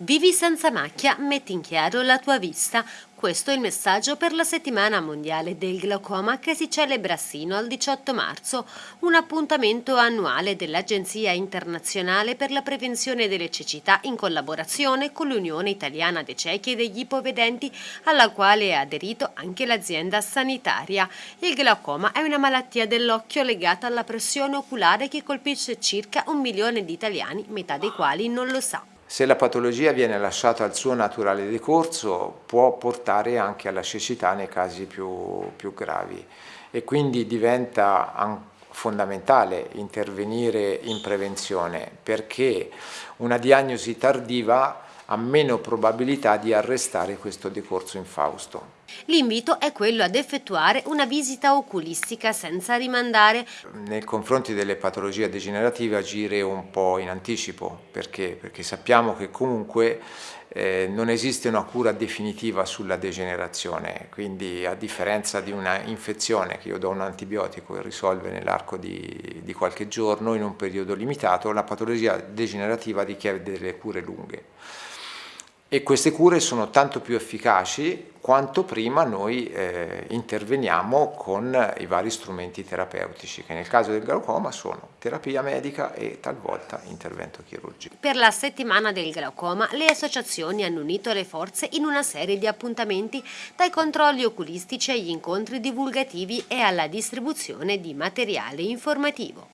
Vivi senza macchia, metti in chiaro la tua vista. Questo è il messaggio per la settimana mondiale del glaucoma che si celebra sino al 18 marzo, un appuntamento annuale dell'Agenzia internazionale per la prevenzione delle cecità in collaborazione con l'Unione Italiana dei Ciechi e degli Ipovedenti, alla quale è aderito anche l'azienda sanitaria. Il glaucoma è una malattia dell'occhio legata alla pressione oculare che colpisce circa un milione di italiani, metà dei quali non lo sa. Se la patologia viene lasciata al suo naturale decorso può portare anche alla cecità nei casi più, più gravi e quindi diventa fondamentale intervenire in prevenzione perché una diagnosi tardiva ha meno probabilità di arrestare questo decorso infausto. L'invito è quello ad effettuare una visita oculistica senza rimandare. Nei confronti delle patologie degenerative agire un po' in anticipo, perché? Perché sappiamo che comunque eh, non esiste una cura definitiva sulla degenerazione, quindi a differenza di una infezione che io do un antibiotico e risolve nell'arco di, di qualche giorno in un periodo limitato, la patologia degenerativa richiede delle cure lunghe e queste cure sono tanto più efficaci quanto prima noi eh, interveniamo con i vari strumenti terapeutici che nel caso del glaucoma sono terapia medica e talvolta intervento chirurgico. Per la settimana del glaucoma le associazioni hanno unito le forze in una serie di appuntamenti dai controlli oculistici agli incontri divulgativi e alla distribuzione di materiale informativo.